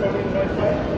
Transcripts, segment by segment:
coming right now.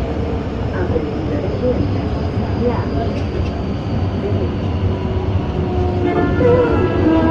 Yeah.